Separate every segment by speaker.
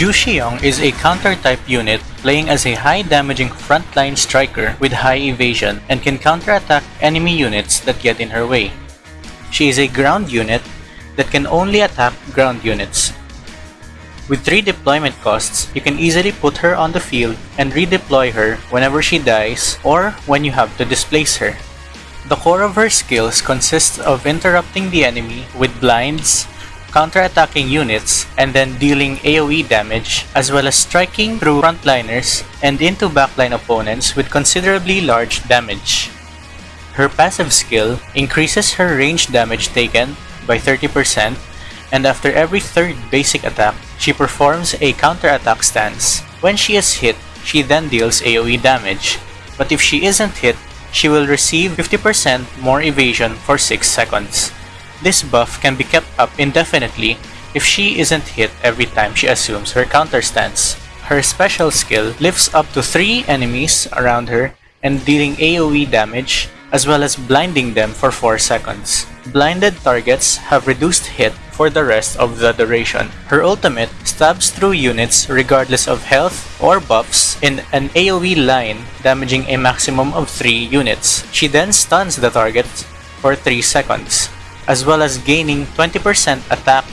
Speaker 1: Ju Xiong is a counter-type unit playing as a high-damaging frontline striker with high evasion and can counterattack enemy units that get in her way. She is a ground unit that can only attack ground units. With 3 deployment costs, you can easily put her on the field and redeploy her whenever she dies or when you have to displace her. The core of her skills consists of interrupting the enemy with blinds, counterattacking units, and then dealing AoE damage, as well as striking through frontliners and into backline opponents with considerably large damage. Her passive skill increases her range damage taken by 30%, and after every third basic attack, she performs a counterattack stance. When she is hit, she then deals AoE damage, but if she isn't hit, she will receive 50% more evasion for 6 seconds. This buff can be kept up indefinitely if she isn't hit every time she assumes her counter stance. Her special skill lifts up to 3 enemies around her and dealing AoE damage as well as blinding them for 4 seconds. Blinded targets have reduced hit for the rest of the duration. Her ultimate stabs through units regardless of health or buffs in an AoE line damaging a maximum of 3 units. She then stuns the target for 3 seconds, as well as gaining 20% attack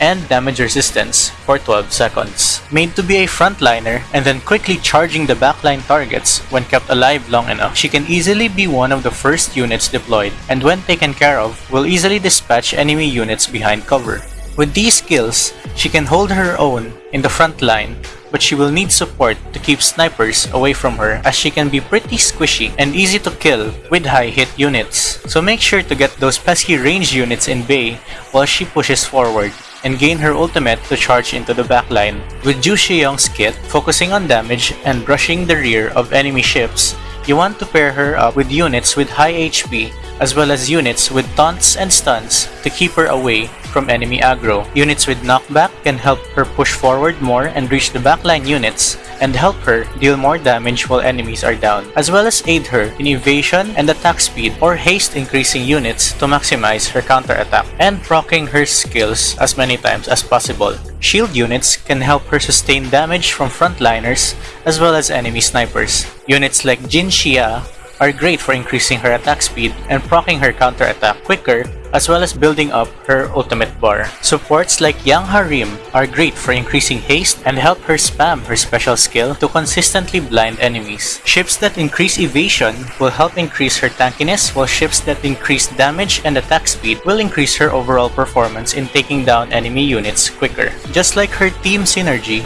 Speaker 1: and damage resistance for 12 seconds. Made to be a frontliner and then quickly charging the backline targets when kept alive long enough, she can easily be one of the first units deployed and when taken care of, will easily dispatch enemy units behind cover. With these skills, she can hold her own in the front line but she will need support to keep snipers away from her as she can be pretty squishy and easy to kill with high hit units. So make sure to get those pesky range units in bay while she pushes forward and gain her ultimate to charge into the backline. With Ju Xiong's kit focusing on damage and brushing the rear of enemy ships, you want to pair her up with units with high HP as well as units with taunts and stuns to keep her away from enemy aggro. Units with knockback can help her push forward more and reach the backline units and help her deal more damage while enemies are down, as well as aid her in evasion and attack speed or haste increasing units to maximize her counterattack, and proccing her skills as many times as possible. Shield units can help her sustain damage from frontliners as well as enemy snipers. Units like Jin Xia are great for increasing her attack speed and proccing her counterattack quicker as well as building up her ultimate bar. Supports like Yang Harim are great for increasing haste and help her spam her special skill to consistently blind enemies. Ships that increase evasion will help increase her tankiness while ships that increase damage and attack speed will increase her overall performance in taking down enemy units quicker. Just like her team synergy,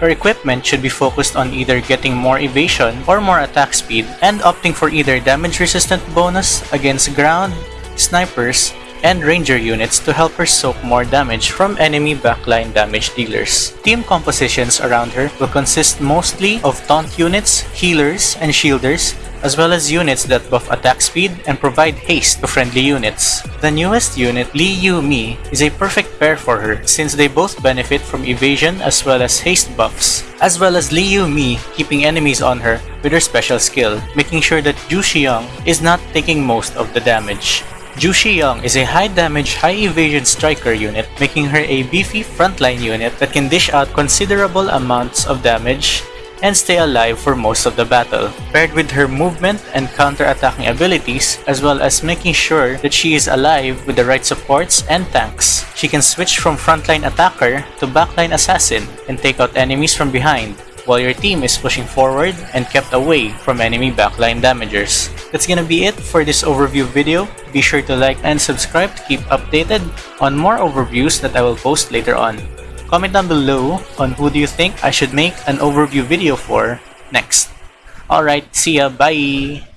Speaker 1: her equipment should be focused on either getting more evasion or more attack speed and opting for either damage resistant bonus against ground, snipers, and ranger units to help her soak more damage from enemy backline damage dealers. Team compositions around her will consist mostly of taunt units, healers, and shielders, as well as units that buff attack speed and provide haste to friendly units. The newest unit, Li Yu Mi, is a perfect pair for her since they both benefit from evasion as well as haste buffs, as well as Li Yu Mi keeping enemies on her with her special skill, making sure that Ju Xiong is not taking most of the damage. Ju Xiong is a high damage, high evasion striker unit, making her a beefy frontline unit that can dish out considerable amounts of damage and stay alive for most of the battle. Paired with her movement and counter-attacking abilities, as well as making sure that she is alive with the right supports and tanks, she can switch from frontline attacker to backline assassin and take out enemies from behind, while your team is pushing forward and kept away from enemy backline damagers. That's gonna be it for this overview video. Be sure to like and subscribe to keep updated on more overviews that I will post later on. Comment down below on who do you think I should make an overview video for next. Alright, see ya, bye!